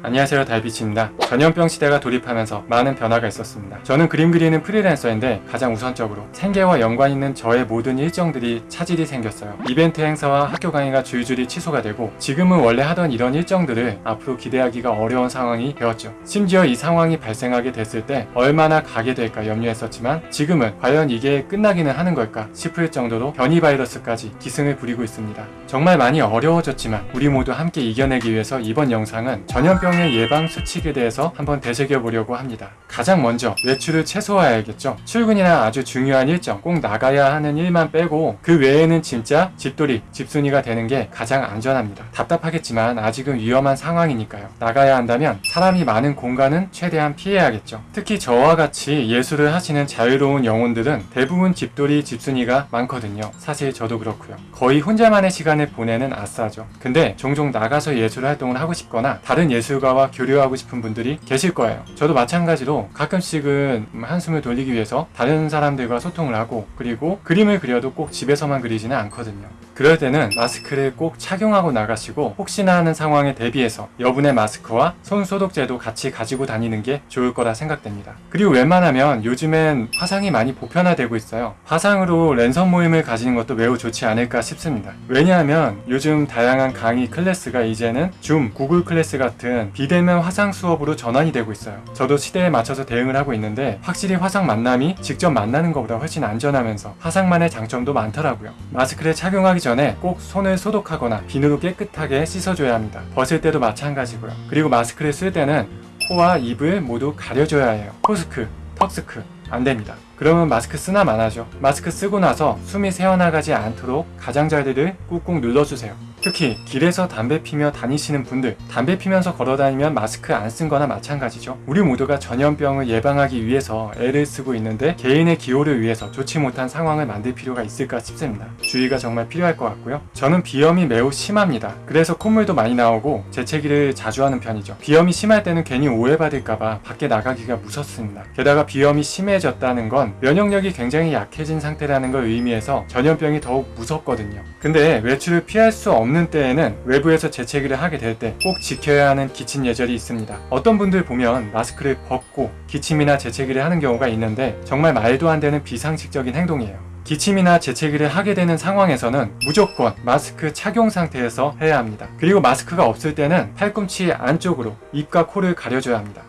안녕하세요 달빛입니다. 전염병 시대가 돌입하면서 많은 변화가 있었습니다. 저는 그림 그리는 프리랜서인데 가장 우선적으로 생계와 연관 있는 저의 모든 일정들이 차질이 생겼어요. 이벤트 행사와 학교 강의가 줄줄이 취소가 되고 지금은 원래 하던 이런 일정들을 앞으로 기대하기가 어려운 상황이 되었죠. 심지어 이 상황이 발생하게 됐을 때 얼마나 가게 될까 염려했었지만 지금은 과연 이게 끝나기는 하는 걸까 싶을 정도로 변이 바이러스까지 기승을 부리고 있습니다. 정말 많이 어려워졌지만 우리 모두 함께 이겨내기 위해서 이번 영상은 전염병 의 예방 수칙에 대해서 한번 되새겨 보려고 합니다. 가장 먼저 외출을 최소화해야겠죠. 출근이나 아주 중요한 일정, 꼭 나가야 하는 일만 빼고 그 외에는 진짜 집돌이, 집순이가 되는 게 가장 안전합니다. 답답하겠지만 아직은 위험한 상황이니까요. 나가야 한다면 사람이 많은 공간은 최대한 피해야겠죠. 특히 저와 같이 예술을 하시는 자유로운 영혼들은 대부분 집돌이, 집순이가 많거든요. 사실 저도 그렇고요. 거의 혼자만의 시간을 보내는 아싸죠. 근데 종종 나가서 예술 활동을 하고 싶거나 다른 예술 가와 교류하고 싶은 분들이 계실 거예요. 저도 마찬가지로 가끔씩은 한숨을 돌리기 위해서 다른 사람들과 소통을 하고 그리고 그림을 그려도 꼭 집에서만 그리지는 않거든요. 그럴 때는 마스크를 꼭 착용하고 나가시고 혹시나 하는 상황에 대비해서 여분의 마스크와 손 소독제도 같이 가지고 다니는 게 좋을 거라 생각됩니다. 그리고 웬만하면 요즘엔 화상이 많이 보편화되고 있어요. 화상으로 랜선 모임을 가지는 것도 매우 좋지 않을까 싶습니다. 왜냐하면 요즘 다양한 강의 클래스가 이제는 줌, 구글 클래스 같은 비대면 화상 수업으로 전환이 되고 있어요. 저도 시대에 맞춰서 대응을 하고 있는데 확실히 화상 만남이 직접 만나는 것보다 훨씬 안전하면서 화상만의 장점도 많더라고요. 마스크를 착용하기 전에 꼭 손을 소독하거나 비누로 깨끗하게 씻어줘야 합니다. 벗을 때도 마찬가지고요. 그리고 마스크를 쓸 때는 코와 입을 모두 가려줘야 해요. 코스크, 턱스크 안 됩니다. 그러면 마스크 쓰나 마나죠. 마스크 쓰고 나서 숨이 새어나가지 않도록 가장자리를 꾹꾹 눌러주세요. 특히 길에서 담배 피며 다니시는 분들 담배 피면서 걸어다니면 마스크 안 쓴 거나 마찬가지죠. 우리 모두가 전염병을 예방하기 위해서 애를 쓰고 있는데 개인의 기호를 위해서 좋지 못한 상황을 만들 필요가 있을까 싶습니다. 주의가 정말 필요할 것 같고요. 저는 비염이 매우 심합니다. 그래서 콧물도 많이 나오고 재채기를 자주 하는 편이죠. 비염이 심할 때는 괜히 오해받을까봐 밖에 나가기가 무섭습니다. 게다가 비염이 심해졌다는 건 면역력이 굉장히 약해진 상태라는 걸 의미해서 전염병이 더욱 무섭거든요. 근데 외출을 피할 수 없는 때에는 외부에서 재채기를 하게 될 때 꼭 지켜야 하는 기침 예절이 있습니다. 어떤 분들 보면 마스크를 벗고 기침이나 재채기를 하는 경우가 있는데 정말 말도 안 되는 비상식적인 행동이에요. 기침이나 재채기를 하게 되는 상황에서는 무조건 마스크 착용 상태에서 해야 합니다. 그리고 마스크가 없을 때는 팔꿈치 안쪽으로 입과 코를 가려줘야 합니다.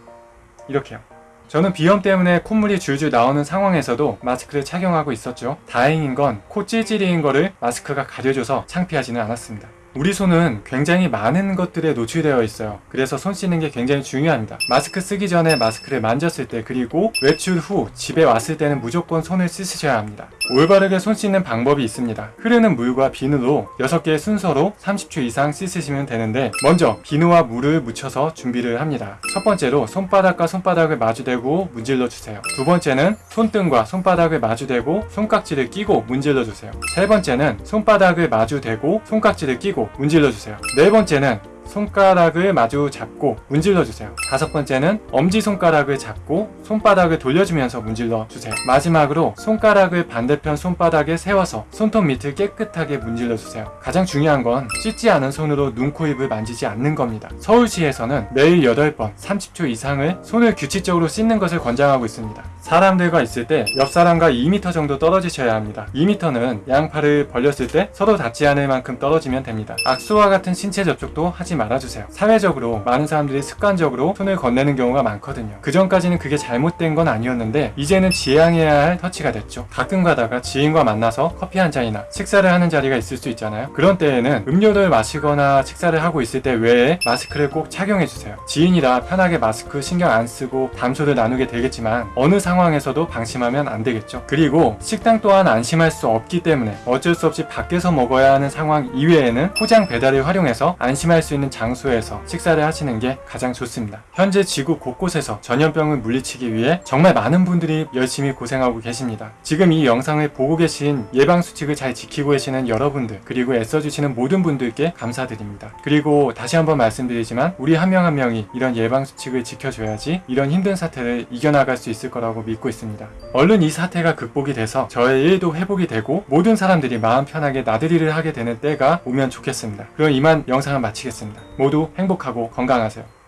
이렇게요. 저는 비염 때문에 콧물이 줄줄 나오는 상황에서도 마스크를 착용하고 있었죠. 다행인 건 코 찔찔이인 거를 마스크가 가려줘서 창피하지는 않았습니다. 우리 손은 굉장히 많은 것들에 노출되어 있어요. 그래서 손 씻는 게 굉장히 중요합니다. 마스크 쓰기 전에 마스크를 만졌을 때 그리고 외출 후 집에 왔을 때는 무조건 손을 씻으셔야 합니다. 올바르게 손 씻는 방법이 있습니다. 흐르는 물과 비누로 6개의 순서로 30초 이상 씻으시면 되는데 먼저 비누와 물을 묻혀서 준비를 합니다. 첫 번째로 손바닥과 손바닥을 마주대고 문질러 주세요. 두 번째는 손등과 손바닥을 마주대고 손깍지를 끼고 문질러 주세요. 세 번째는 손바닥을 마주대고 손깍지를 끼고 문질러 주세요. 네 번째는 손가락을 마주 잡고 문질러 주세요. 다섯 번째는 엄지손가락을 잡고 손바닥을 돌려주면서 문질러 주세요. 마지막으로 손가락을 반대편 손바닥에 세워서 손톱 밑을 깨끗하게 문질러 주세요. 가장 중요한 건 씻지 않은 손으로 눈, 코, 입을 만지지 않는 겁니다. 서울시에서는 매일 8번 30초 이상을 손을 규칙적으로 씻는 것을 권장하고 있습니다. 사람들과 있을 때 옆 사람과 2m 정도 떨어지셔야 합니다. 2m는 양팔을 벌렸을 때 서로 닿지 않을 만큼 떨어지면 됩니다. 악수와 같은 신체 접촉도 하지 말아주세요. 사회적으로 많은 사람들이 습관적으로 손을 건네는 경우가 많거든요. 그 전까지는 그게 잘못된 건 아니었는데 이제는 지양해야 할 터치가 됐죠. 가끔 가다가 지인과 만나서 커피 한 잔이나 식사를 하는 자리가 있을 수 있잖아요. 그런 때에는 음료를 마시거나 식사를 하고 있을 때 외에 마스크를 꼭 착용해주세요. 지인이라 편하게 마스크 신경 안 쓰고 담소를 나누게 되겠지만 어느 상황에서도 방심하면 안 되겠죠. 그리고 식당 또한 안심할 수 없기 때문에 어쩔 수 없이 밖에서 먹어야 하는 상황 이외에는 포장 배달을 활용해서 안심할 수 있는 장소에서 식사를 하시는 게 가장 좋습니다. 현재 지구 곳곳에서 전염병을 물리치기 위해 정말 많은 분들이 열심히 고생하고 계십니다. 지금 이 영상을 보고 계신 예방수칙을 잘 지키고 계시는 여러분들 그리고 애써주시는 모든 분들께 감사드립니다. 그리고 다시 한번 말씀드리지만 우리 한 명한 명이 이런 예방수칙을 지켜줘야지 이런 힘든 사태를 이겨나갈 수 있을 거라고 믿고 있습니다. 얼른 이 사태가 극복이 돼서 저의 일도 회복이 되고 모든 사람들이 마음 편하게 나들이를 하게 되는 때가 오면 좋겠습니다. 그럼 이만 영상을 마치겠습 모두 행복하고 건강하세요.